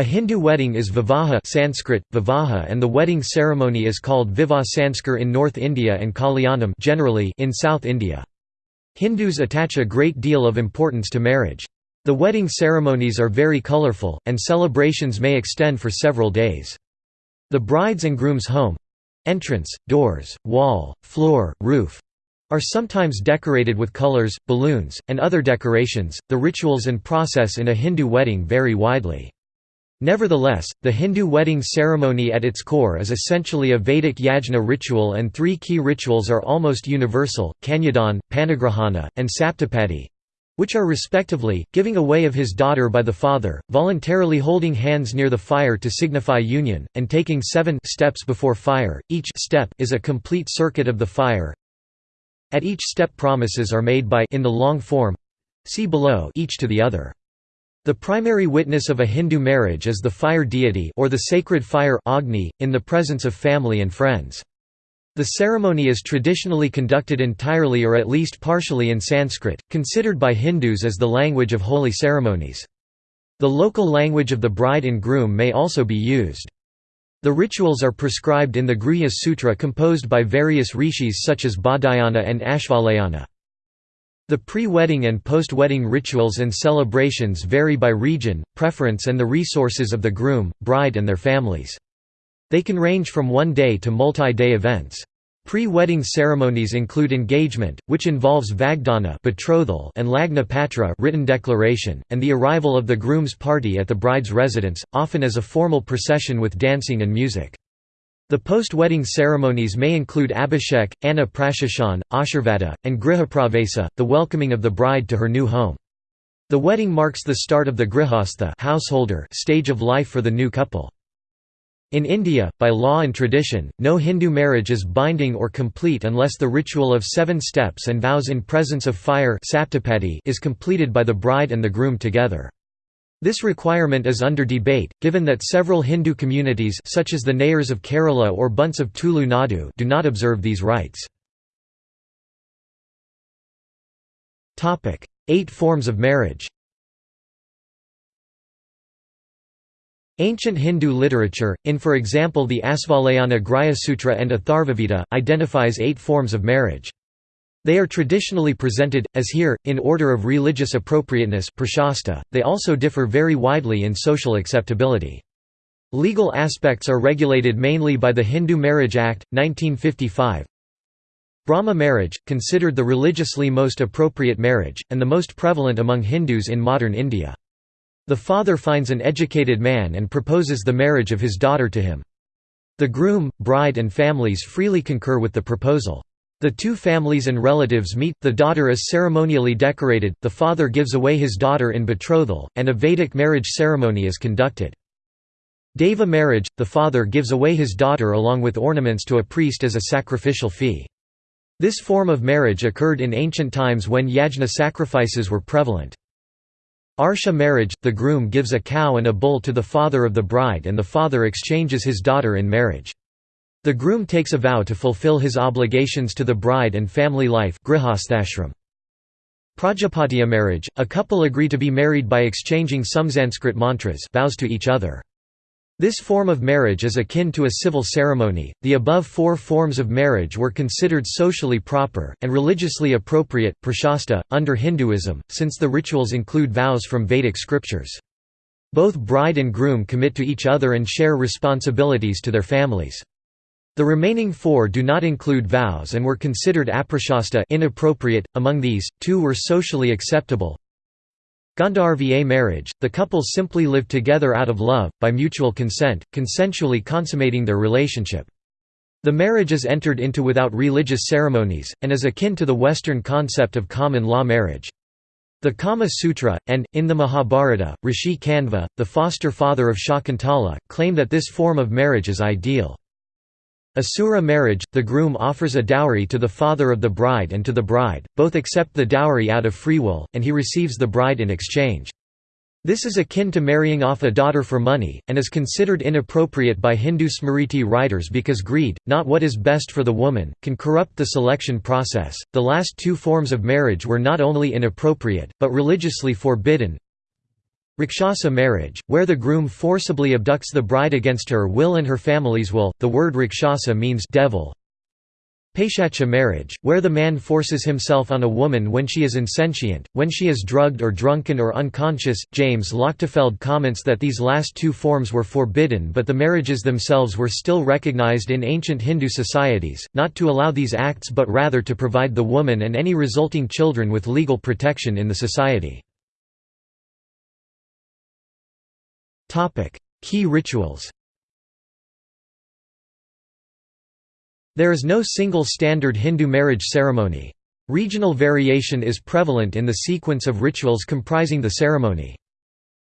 A Hindu wedding is vivaha Sanskrit, vivaha and the wedding ceremony is called Vivah Sanskar in North India and Kalyanam generally in South India. Hindus attach a great deal of importance to marriage. The wedding ceremonies are very colorful, and celebrations may extend for several days. The bride's and groom's home—entrance, doors, wall, floor, roof, are sometimes decorated with colors, balloons, and other decorations. The rituals and process in a Hindu wedding vary widely. Nevertheless, the Hindu wedding ceremony at its core is essentially a Vedic yajna ritual and three key rituals are almost universal, Kanyadan, Panigrahana, and Saptapadi which are respectively, giving away of his daughter by the father, voluntarily holding hands near the fire to signify union, and taking seven steps before fire, each step is a complete circuit of the fire. At each step promises are made by in the long form see below each to the other. The primary witness of a Hindu marriage is the fire deity or the sacred fire Agni, in the presence of family and friends. The ceremony is traditionally conducted entirely or at least partially in Sanskrit, considered by Hindus as the language of holy ceremonies. The local language of the bride and groom may also be used. The rituals are prescribed in the Gruhya Sutra composed by various rishis such as Baudhayana and Ashvalayana. The pre-wedding and post-wedding rituals and celebrations vary by region, preference and the resources of the groom, bride and their families. They can range from one day to multi-day events. Pre-wedding ceremonies include engagement, which involves vagdana betrothal and lagna patra written declaration, and the arrival of the groom's party at the bride's residence, often as a formal procession with dancing and music. The post-wedding ceremonies may include abhishek, anna prashashan, ashirvada, and grihapravesa, the welcoming of the bride to her new home. The wedding marks the start of the grihastha householder stage of life for the new couple. In India, by law and tradition, no Hindu marriage is binding or complete unless the ritual of seven steps and vows in presence of fire is completed by the bride and the groom together. This requirement is under debate, given that several Hindu communities such as the Nayars of Kerala or Bunts of Tulu Nadu do not observe these rites. Eight forms of marriage Ancient Hindu literature, in for example the Asvalayana Grihya Sutra and Atharvaveda, identifies eight forms of marriage. They are traditionally presented, as here, in order of religious appropriateness they also differ very widely in social acceptability. Legal aspects are regulated mainly by the Hindu Marriage Act, 1955. Brahma marriage, considered the religiously most appropriate marriage, and the most prevalent among Hindus in modern India. The father finds an educated man and proposes the marriage of his daughter to him. The groom, bride and families freely concur with the proposal. The two families and relatives meet, the daughter is ceremonially decorated, the father gives away his daughter in betrothal, and a Vedic marriage ceremony is conducted. Deva marriage, the father gives away his daughter along with ornaments to a priest as a sacrificial fee. This form of marriage occurred in ancient times when yajna sacrifices were prevalent. Arsha marriage, the groom gives a cow and a bull to the father of the bride and the father exchanges his daughter in marriage. The groom takes a vow to fulfill his obligations to the bride and family life Prajapatiya marriage, a couple agree to be married by exchanging some Sanskrit mantras vows to each other. This form of marriage is akin to a civil ceremony. The above four forms of marriage were considered socially proper and religiously appropriate prashasta, under Hinduism, since the rituals include vows from Vedic scriptures. Both bride and groom commit to each other and share responsibilities to their families. The remaining four do not include vows and were considered aprashasta inappropriate, among these, two were socially acceptable. Gandharva marriage, the couple simply live together out of love, by mutual consent, consensually consummating their relationship. The marriage is entered into without religious ceremonies, and is akin to the Western concept of common law marriage. The Kama Sutra, and, in the Mahabharata, Rishi Kanva, the foster father of Shakuntala, claim that this form of marriage is ideal. Asura marriage, the groom offers a dowry to the father of the bride and to the bride, both accept the dowry out of free will, and he receives the bride in exchange. This is akin to marrying off a daughter for money, and is considered inappropriate by Hindu Smriti writers because greed, not what is best for the woman, can corrupt the selection process. The last two forms of marriage were not only inappropriate, but religiously forbidden. Rakshasa marriage, where the groom forcibly abducts the bride against her will and her family's will. The word Rakshasa means devil. Paishacha marriage, where the man forces himself on a woman when she is insentient, when she is drugged or drunken or unconscious. James Lochtefeld comments that these last two forms were forbidden but the marriages themselves were still recognized in ancient Hindu societies, not to allow these acts but rather to provide the woman and any resulting children with legal protection in the society. Key rituals There is no single standard Hindu marriage ceremony. Regional variation is prevalent in the sequence of rituals comprising the ceremony.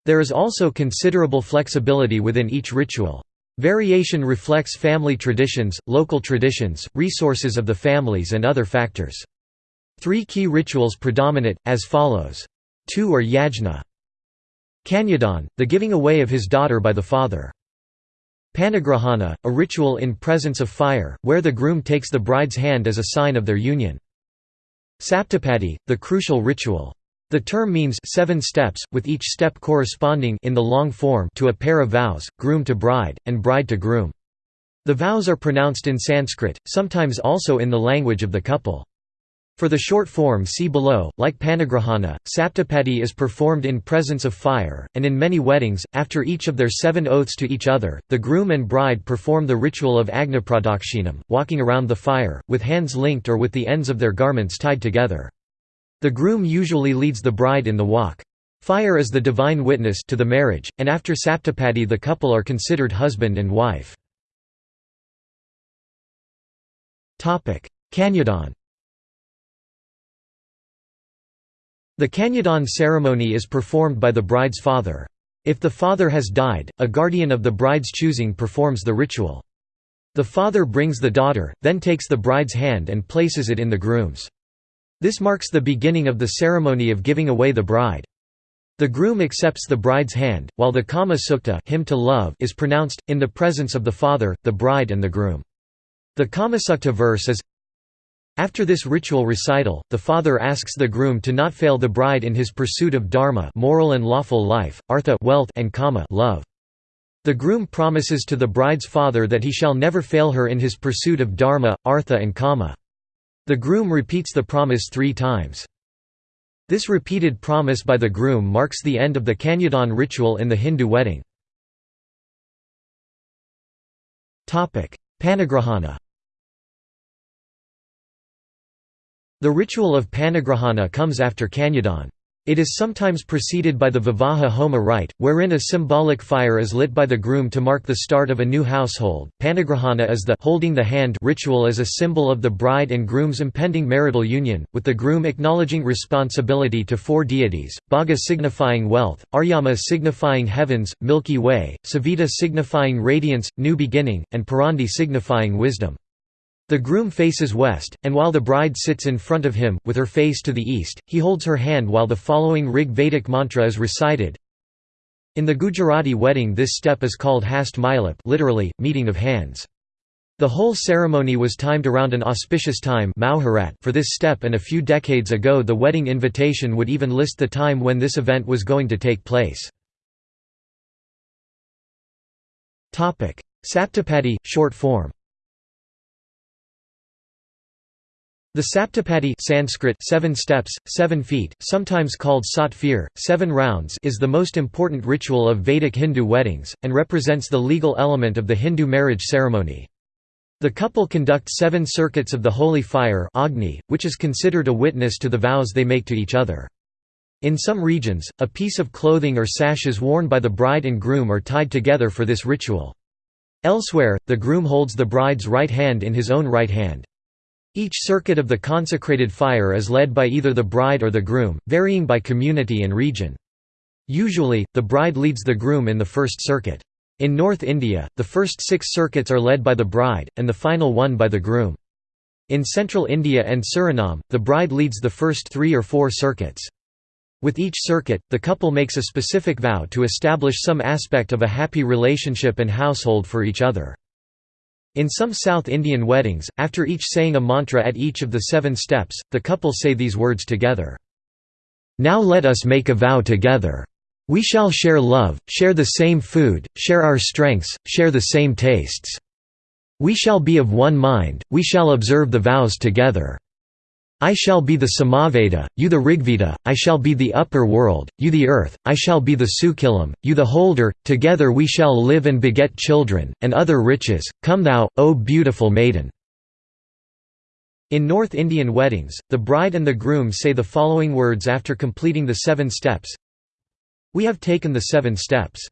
There is also considerable flexibility within each ritual. Variation reflects family traditions, local traditions, resources of the families and other factors. Three key rituals predominate, as follows. Two are yajna. Kanyadan, the giving away of his daughter by the father. Panigrahana, a ritual in presence of fire, where the groom takes the bride's hand as a sign of their union. Saptapadi, the crucial ritual. The term means seven steps, with each step corresponding in the long form to a pair of vows, groom to bride, and bride to groom. The vows are pronounced in Sanskrit, sometimes also in the language of the couple. For the short form see below, like Panigrahana, Saptapadi is performed in presence of fire, and in many weddings, after each of their seven oaths to each other, the groom and bride perform the ritual of Agnipradakshinam, walking around the fire, with hands linked or with the ends of their garments tied together. The groom usually leads the bride in the walk. Fire is the divine witness to the marriage, and after Saptapadi the couple are considered husband and wife. Kanyadan The Kanyadan ceremony is performed by the bride's father. If the father has died, a guardian of the bride's choosing performs the ritual. The father brings the daughter, then takes the bride's hand and places it in the groom's. This marks the beginning of the ceremony of giving away the bride. The groom accepts the bride's hand, while the Kama Sukta hymn to love is pronounced, in the presence of the father, the bride and the groom. The Kamasukta verse is after this ritual recital, the father asks the groom to not fail the bride in his pursuit of dharma moral and lawful life, artha wealth and kama love. The groom promises to the bride's father that he shall never fail her in his pursuit of dharma, artha and kama. The groom repeats the promise three times. This repeated promise by the groom marks the end of the Kanyadan ritual in the Hindu wedding. Panigrahana The ritual of panigrahana comes after Kanyadan. It is sometimes preceded by the Vivaha Homa rite, wherein a symbolic fire is lit by the groom to mark the start of a new household. Panigrahana is the holding the hand ritual as a symbol of the bride and groom's impending marital union, with the groom acknowledging responsibility to four deities: Bhaga signifying wealth, Aryama signifying heavens, Milky Way, Savita signifying radiance, new beginning, and Purandhi signifying wisdom. The groom faces west, and while the bride sits in front of him, with her face to the east, he holds her hand while the following Rig Vedic mantra is recited. In the Gujarati wedding this step is called Hast Milap literally, meeting of hands. The whole ceremony was timed around an auspicious time for this step and a few decades ago the wedding invitation would even list the time when this event was going to take place. Saptapadi, short form The Saptapadi Sanskrit seven steps, seven feet, sometimes called Saat Phere, seven rounds is the most important ritual of Vedic Hindu weddings, and represents the legal element of the Hindu marriage ceremony. The couple conduct seven circuits of the holy fire Agni, which is considered a witness to the vows they make to each other. In some regions, a piece of clothing or sashes worn by the bride and groom are tied together for this ritual. Elsewhere, the groom holds the bride's right hand in his own right hand. Each circuit of the consecrated fire is led by either the bride or the groom, varying by community and region. Usually, the bride leads the groom in the first circuit. In North India, the first six circuits are led by the bride, and the final one by the groom. In central India and Suriname, the bride leads the first three or four circuits. With each circuit, the couple makes a specific vow to establish some aspect of a happy relationship and household for each other. In some South Indian weddings, after each saying a mantra at each of the seven steps, the couple say these words together. Now let us make a vow together. We shall share love, share the same food, share our strengths, share the same tastes. We shall be of one mind, we shall observe the vows together. I shall be the Samaveda, you the Rigveda, I shall be the upper world, you the earth, I shall be the Sukilam, you the holder, together we shall live and beget children, and other riches, come thou, O beautiful maiden." In North Indian weddings, the bride and the groom say the following words after completing the seven steps We have taken the seven steps.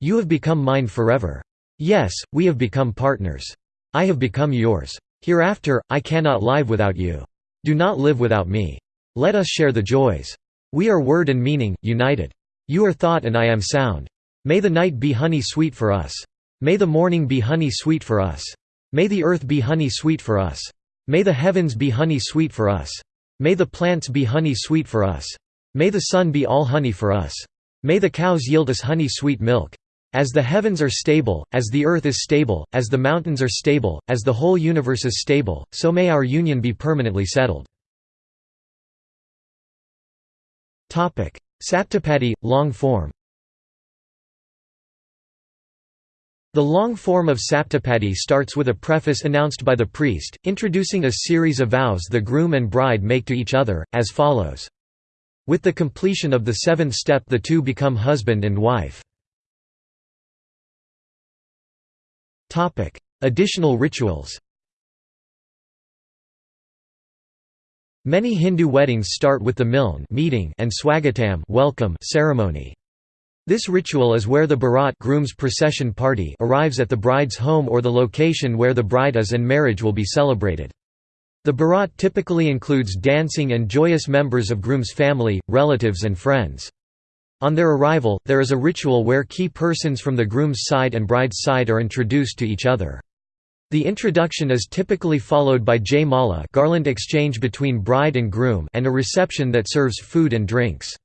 You have become mine forever. Yes, we have become partners. I have become yours. Hereafter, I cannot live without you. Do not live without me. Let us share the joys. We are word and meaning, united. You are thought and I am sound. May the night be honey sweet for us. May the morning be honey sweet for us. May the earth be honey sweet for us. May the heavens be honey sweet for us. May the plants be honey sweet for us. May the sun be all honey for us. May the cows yield us honey sweet milk. As the heavens are stable, as the earth is stable, as the mountains are stable, as the whole universe is stable, so may our union be permanently settled. Saptapadi, long form The long form of Saptapadi starts with a preface announced by the priest, introducing a series of vows the groom and bride make to each other, as follows. With the completion of the seventh step the two become husband and wife. Topic: Additional rituals. Many Hindu weddings start with the miln meeting and swagatam welcome ceremony. This ritual is where the barat groom's procession party arrives at the bride's home or the location where the bride is and marriage will be celebrated. The barat typically includes dancing and joyous members of groom's family, relatives and friends. On their arrival, there is a ritual where key persons from the groom's side and bride's side are introduced to each other. The introduction is typically followed by jay mala garland exchange between bride and groom and a reception that serves food and drinks.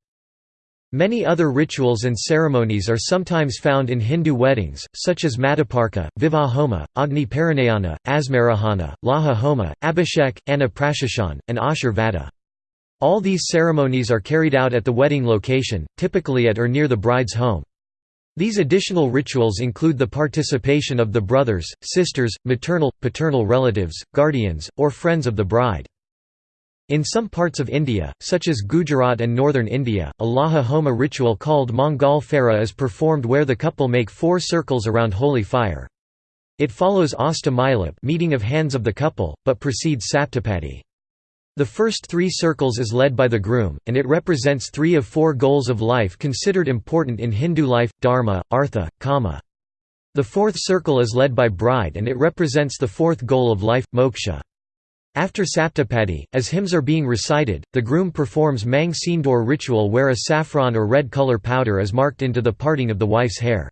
Many other rituals and ceremonies are sometimes found in Hindu weddings, such as Madhuparka, Vivahoma, Agni Parinayana, Asmarohana, Laja Homa, Abhishek, Anna and Ashir Vada. All these ceremonies are carried out at the wedding location, typically at or near the bride's home. These additional rituals include the participation of the brothers, sisters, maternal, paternal relatives, guardians, or friends of the bride. In some parts of India, such as Gujarat and northern India, a Laja Homa ritual called Mangal Phera is performed where the couple make four circles around holy fire. It follows Hast Milap meeting of hands of the couple, but precedes Saptapadi. The first three circles is led by the groom, and it represents three of four goals of life considered important in Hindu life, dharma, artha, kama. The fourth circle is led by bride and it represents the fourth goal of life, moksha. After Saptapadi, as hymns are being recited, the groom performs Mang Sindoor ritual where a saffron or red color powder is marked into the parting of the wife's hair.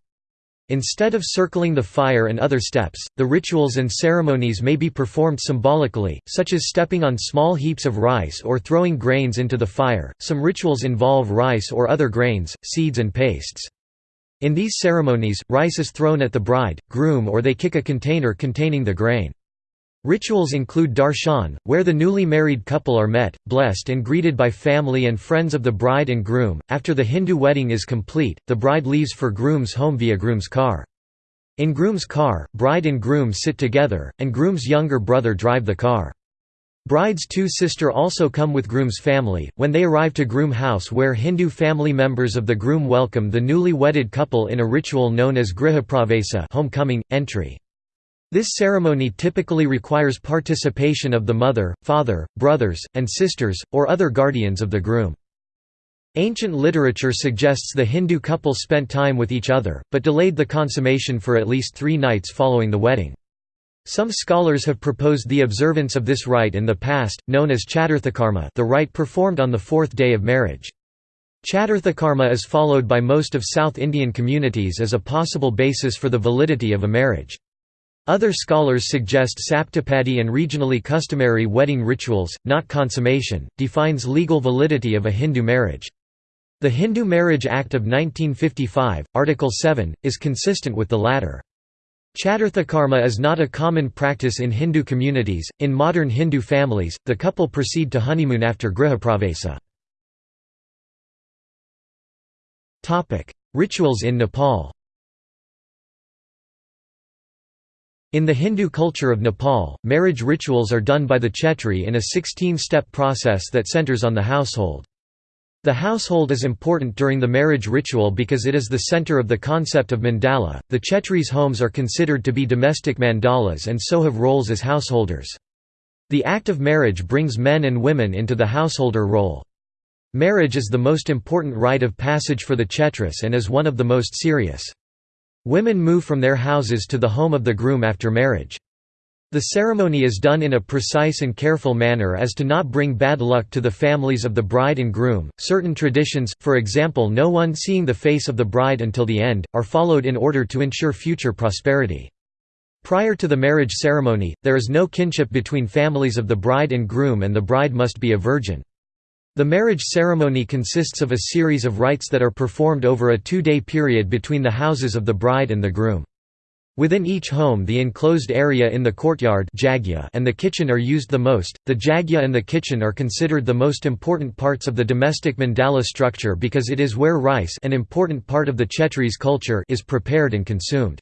Instead of circling the fire and other steps, the rituals and ceremonies may be performed symbolically, such as stepping on small heaps of rice or throwing grains into the fire. Some rituals involve rice or other grains, seeds, and pastes. In these ceremonies, rice is thrown at the bride, groom, or they kick a container containing the grain. Rituals include darshan, where the newly married couple are met, blessed and greeted by family and friends of the bride and groom. After the Hindu wedding is complete, the bride leaves for groom's home via groom's car. In groom's car, bride and groom sit together, and groom's younger brother drive the car. Bride's two sister also come with groom's family, when they arrive to groom house where Hindu family members of the groom welcome the newly wedded couple in a ritual known as grihapravesa homecoming, entry. This ceremony typically requires participation of the mother, father, brothers, and sisters, or other guardians of the groom. Ancient literature suggests the Hindu couple spent time with each other, but delayed the consummation for at least three nights following the wedding. Some scholars have proposed the observance of this rite in the past, known as Chaturthakarma the rite performed on the fourth day of marriage. Chaturthakarma is followed by most of South Indian communities as a possible basis for the validity of a marriage. Other scholars suggest saptapadi and regionally customary wedding rituals, not consummation, defines legal validity of a Hindu marriage. The Hindu Marriage Act of 1955, Article 7, is consistent with the latter. Chaturthakarma is not a common practice in Hindu communities. In modern Hindu families, the couple proceed to honeymoon after grihapravesa. Rituals in Nepal In the Hindu culture of Nepal, marriage rituals are done by the Chetri in a 16-step process that centers on the household. The household is important during the marriage ritual because it is the center of the concept of mandala. The Chetris' homes are considered to be domestic mandalas and so have roles as householders. The act of marriage brings men and women into the householder role. Marriage is the most important rite of passage for the Chetris and is one of the most serious. Women move from their houses to the home of the groom after marriage. The ceremony is done in a precise and careful manner as to not bring bad luck to the families of the bride and groom. Certain traditions, for example, no one seeing the face of the bride until the end, are followed in order to ensure future prosperity. Prior to the marriage ceremony, there is no kinship between families of the bride and groom, and the bride must be a virgin. The marriage ceremony consists of a series of rites that are performed over a two-day period between the houses of the bride and the groom. Within each home the enclosed area in the courtyard and the kitchen are used the most. The jagya and the kitchen are considered the most important parts of the domestic mandala structure because it is where rice an important part of the Chetris culture is prepared and consumed.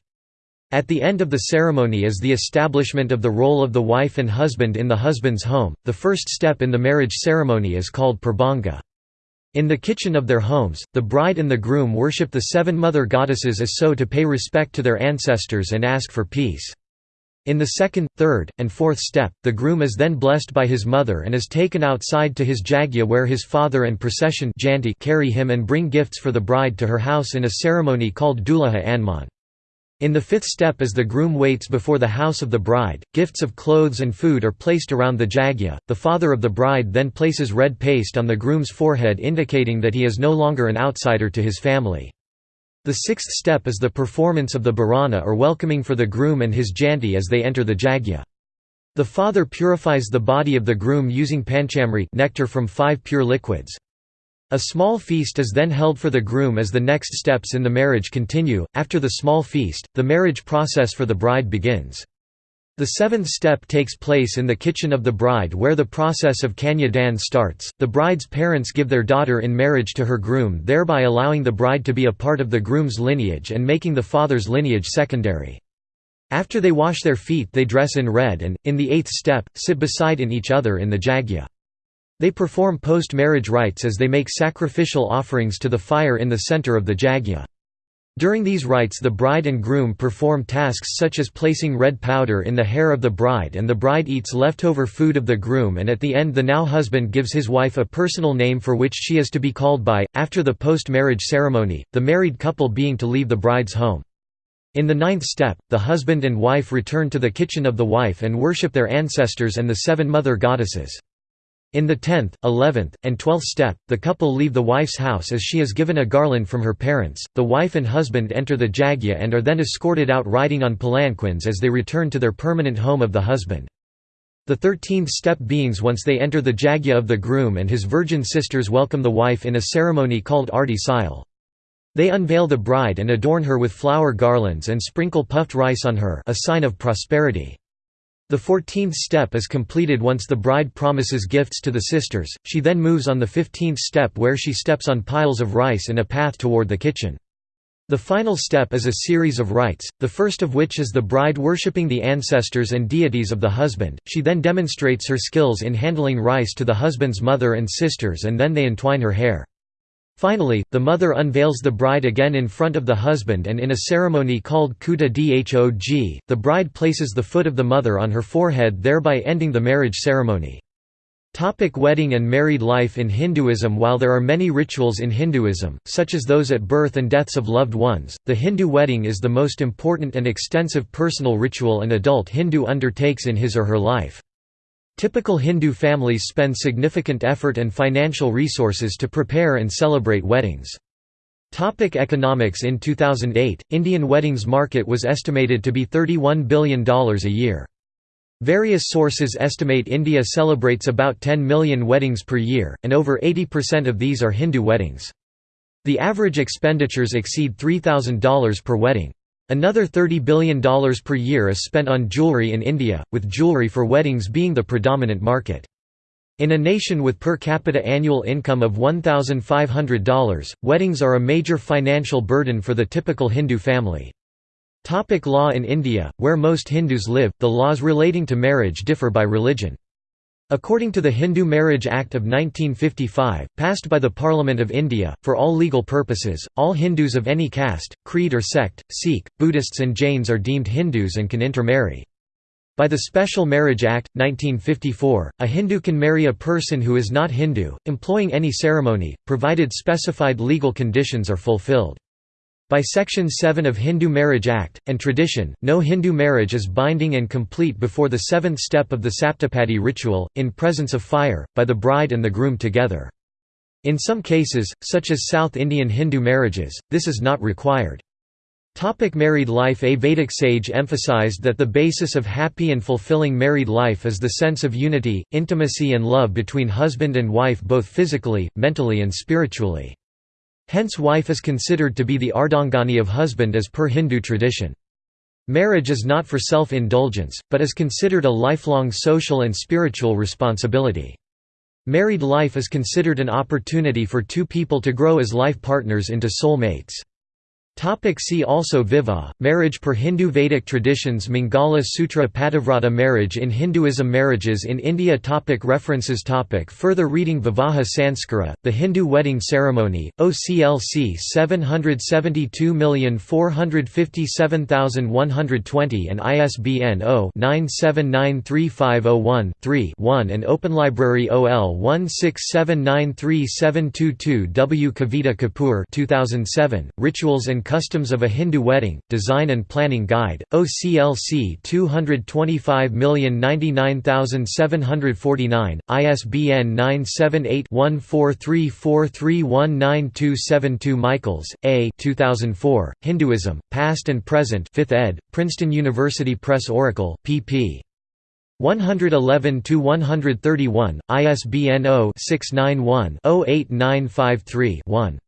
At the end of the ceremony is the establishment of the role of the wife and husband in the husband's home. The first step in the marriage ceremony is called prabhanga. In the kitchen of their homes, the bride and the groom worship the seven mother goddesses as so to pay respect to their ancestors and ask for peace. In the second, third, and fourth step, the groom is then blessed by his mother and is taken outside to his jagya where his father and procession carry him and bring gifts for the bride to her house in a ceremony called dulaha anman. In the fifth step as the groom waits before the house of the bride, gifts of clothes and food are placed around the jagya. The father of the bride then places red paste on the groom's forehead indicating that he is no longer an outsider to his family. The sixth step is the performance of the barana or welcoming for the groom and his janti as they enter the jagya. The father purifies the body of the groom using panchamrit nectar from five pure liquids. A small feast is then held for the groom as the next steps in the marriage continue. After the small feast, the marriage process for the bride begins. The seventh step takes place in the kitchen of the bride where the process of kanya dan starts. The bride's parents give their daughter in marriage to her groom, thereby allowing the bride to be a part of the groom's lineage and making the father's lineage secondary. After they wash their feet, they dress in red and, in the eighth step, sit beside in each other in the jagya. They perform post-marriage rites as they make sacrificial offerings to the fire in the center of the jagya. During these rites the bride and groom perform tasks such as placing red powder in the hair of the bride and the bride eats leftover food of the groom and at the end the now husband gives his wife a personal name for which she is to be called by, after the post-marriage ceremony, the married couple being to leave the bride's home. In the ninth step, the husband and wife return to the kitchen of the wife and worship their ancestors and the seven mother goddesses. In the tenth, eleventh, and twelfth step, the couple leave the wife's house as she is given a garland from her parents. The wife and husband enter the jagya and are then escorted out riding on palanquins as they return to their permanent home of the husband. The thirteenth step beings once they enter the jagya of the groom and his virgin sisters welcome the wife in a ceremony called sile. They unveil the bride and adorn her with flower garlands and sprinkle puffed rice on her a sign of prosperity. The fourteenth step is completed once the bride promises gifts to the sisters, she then moves on the fifteenth step where she steps on piles of rice in a path toward the kitchen. The final step is a series of rites, the first of which is the bride worshipping the ancestors and deities of the husband, she then demonstrates her skills in handling rice to the husband's mother and sisters and then they entwine her hair. Finally, the mother unveils the bride again in front of the husband and in a ceremony called kuta dhog, the bride places the foot of the mother on her forehead thereby ending the marriage ceremony. Topic wedding and married life in Hinduism While there are many rituals in Hinduism, such as those at birth and deaths of loved ones, the Hindu wedding is the most important and extensive personal ritual an adult Hindu undertakes in his or her life. Typical Hindu families spend significant effort and financial resources to prepare and celebrate weddings. Topic economics In 2008, Indian weddings market was estimated to be $31 billion a year. Various sources estimate India celebrates about 10 million weddings per year, and over 80% of these are Hindu weddings. The average expenditures exceed $3,000 per wedding. Another $30 billion per year is spent on jewelry in India, with jewelry for weddings being the predominant market. In a nation with per capita annual income of $1,500, weddings are a major financial burden for the typical Hindu family. Topic law In India, where most Hindus live, the laws relating to marriage differ by religion. According to the Hindu Marriage Act of 1955, passed by the Parliament of India, for all legal purposes, all Hindus of any caste, creed or sect, Sikh, Buddhists and Jains are deemed Hindus and can intermarry. By the Special Marriage Act, 1954, a Hindu can marry a person who is not Hindu, employing any ceremony, provided specified legal conditions are fulfilled. By Section 7 of Hindu Marriage Act, and tradition, no Hindu marriage is binding and complete before the seventh step of the Saptapadi ritual, in presence of fire, by the bride and the groom together. In some cases, such as South Indian Hindu marriages, this is not required. Topic married life A Vedic sage emphasized that the basis of happy and fulfilling married life is the sense of unity, intimacy and love between husband and wife both physically, mentally and spiritually. Hence wife is considered to be the ardhangani of husband as per Hindu tradition. Marriage is not for self-indulgence, but is considered a lifelong social and spiritual responsibility. Married life is considered an opportunity for two people to grow as life partners into soul mates. Topic see also Vivah, marriage per Hindu Vedic traditions Mangala Sutra Pativrata marriage in Hinduism Marriages in India topic References topic Further reading Vivaha Sanskara, The Hindu Wedding Ceremony, OCLC 772457120 and ISBN 0-9793501-3-1 and Open Library OL 16793722 W. Kavita Kapoor 2007, Rituals and Customs of a Hindu Wedding, Design and Planning Guide, OCLC 225099749, ISBN 978-1434319272 Michaels, A. 2004, Hinduism, Past and Present 5th ed., Princeton University Press Oracle, pp. 111–131, ISBN 0-691-08953-1.